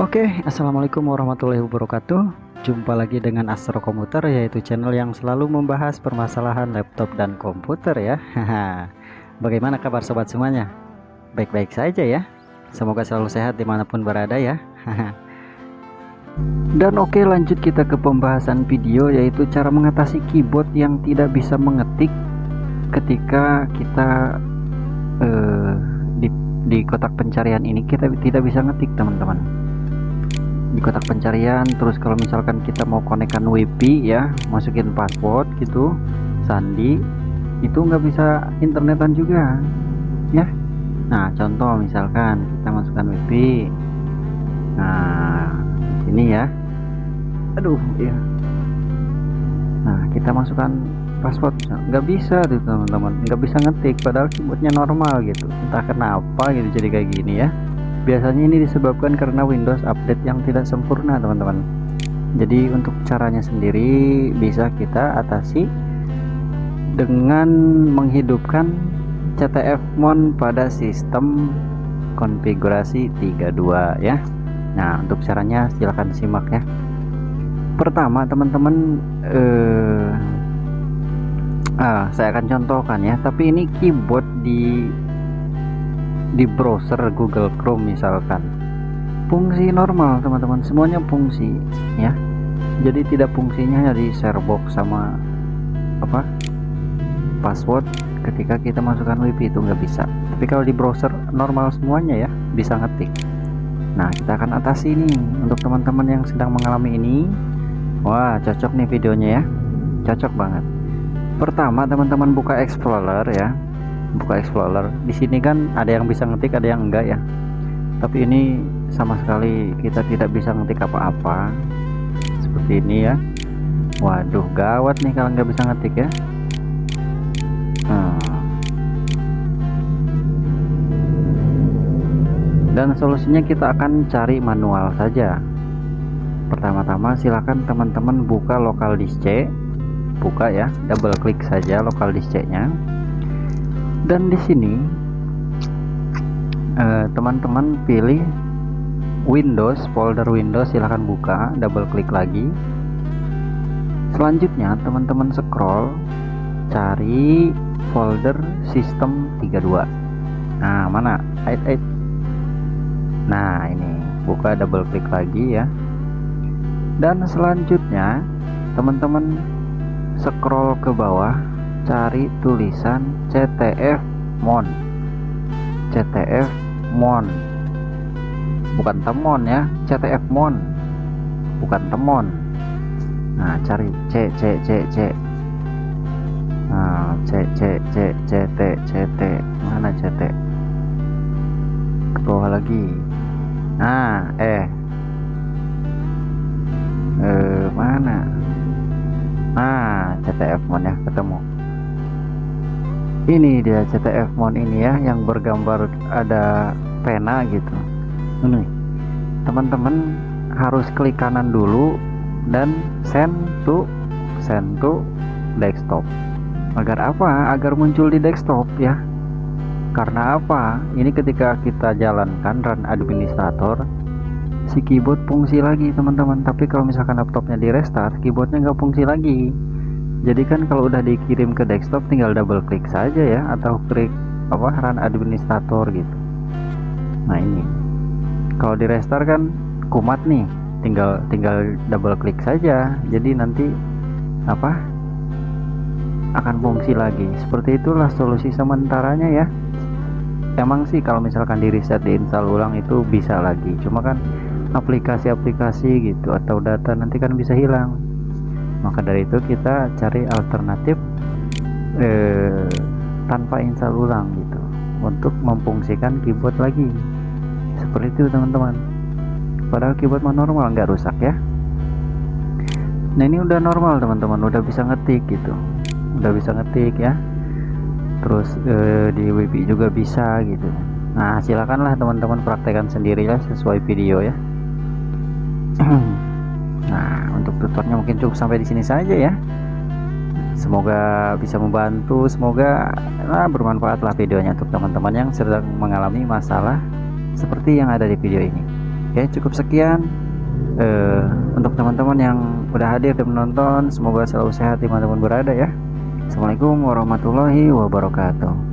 Oke, Assalamualaikum warahmatullahi wabarakatuh. Jumpa lagi dengan Astro Komputer Yaitu channel yang selalu membahas permasalahan laptop dan komputer ya. Bagaimana kabar sobat semuanya? Baik-baik saja ya. Semoga selalu sehat di mana pun berada ya. Dan oke lanjut kita ke pembahasan video Yaitu cara mengatasi keyboard yang tidak bisa mengetik Ketika kita uh, di, di kotak pencarian ini kita tidak bisa ngetik teman-teman di kotak pencarian. Terus kalau misalkan kita mau konekkan WiFi ya masukin password gitu sandi itu nggak bisa internetan juga ya. Nah contoh misalkan kita masukkan WiFi nah di sini ya. Aduh ya nah kita masukkan password. Nggak bisa tuh teman-teman. Nggak bisa ngetik padahal keyboardnya normal gitu. Entah kenapa gitu jadi kayak gini ya biasanya ini disebabkan karena Windows update yang tidak sempurna teman-teman. Jadi untuk caranya sendiri bisa kita atasi dengan menghidupkan CTF Mon pada sistem konfigurasi 32 ya. Nah untuk caranya silahkan simak ya. Pertama teman-teman eh, ah, saya akan contohkan ya. Tapi ini keyboard di di browser Google Chrome misalkan. Fungsi normal teman-teman. Semuanya fungsi ya. Jadi tidak fungsinya di sharebox sama apa password. Ketika kita masukkan WiFi itu nggak bisa. Tapi kalau di browser normal semuanya ya bisa ngetik. Nah kita akan atasi ini untuk teman-teman yang sedang mengalami ini. Wah cocok nih videonya ya. Cocok banget. Pertama teman-teman buka Explorer ya buka Explorer. Di sini kan ada yang bisa ngetik ada yang enggak ya. Tapi ini sama sekali kita tidak bisa ngetik apa-apa. Seperti ini ya. Waduh gawat nih kalau nggak bisa ngetik ya. Hmm. dan solusinya kita akan cari manual saja. Pertama-tama silakan teman-teman buka lokal disk buka ya double klik saja lokal disk nya dan di sini eh, teman-teman uh, pilih Windows folder Windows silahkan buka double klik lagi. Selanjutnya teman-teman scroll cari folder sistem 32 nah mana? Ait ait nah ini. Buka double klik lagi ya. Dan selanjutnya teman-teman scroll ke bawah cari tulisan CTF Mon. CTF Mon. Bukan temon ya CTF Mon. Bukan temon. Nah cari C C C C. Nah C C C C T C T. Mana C T? Ke bawah lagi. Nah eh eh mana? Nah CTF Mon ya ketemu ini dia CTF Mon ini ya yang bergambar ada pena gitu. Ini teman-teman harus klik kanan dulu dan send to send to desktop. Agar apa? Agar muncul di desktop ya. Karena apa? Ini ketika kita jalankan run administrator si keyboard fungsi lagi teman-teman. Tapi kalau misalkan laptopnya di restart keyboardnya nggak fungsi lagi jadi kan kalau udah dikirim ke desktop tinggal double klik saja ya atau klik apa run administrator gitu. Nah ini. Kalau di restart kan kumat nih tinggal tinggal double klik saja. Jadi nanti apa akan fungsi lagi. Seperti itulah solusi sementaranya ya. Emang sih kalau misalkan di reset diinstal ulang itu bisa lagi. Cuma kan aplikasi-aplikasi gitu atau data nanti kan bisa hilang maka dari itu kita cari alternatif eh, tanpa install ulang gitu. Untuk memfungsikan keyboard lagi. Seperti itu teman-teman. Padahal keyboard normal nggak rusak ya. Nah ini udah normal teman-teman. Udah bisa ngetik gitu. Udah bisa ngetik ya. Terus eh, di WiFi juga bisa gitu. Nah silakanlah teman-teman praktekkan sendiri ya sesuai video ya tutornya mungkin cukup sampai di sini saja ya. Semoga bisa membantu, semoga nah, bermanfaatlah videonya untuk teman-teman yang sedang mengalami masalah seperti yang ada di video ini. Oke, cukup sekian uh, untuk teman-teman yang udah hadir dan menonton. Semoga selalu sehat di mana pun berada ya. Assalamualaikum warahmatullahi wabarakatuh.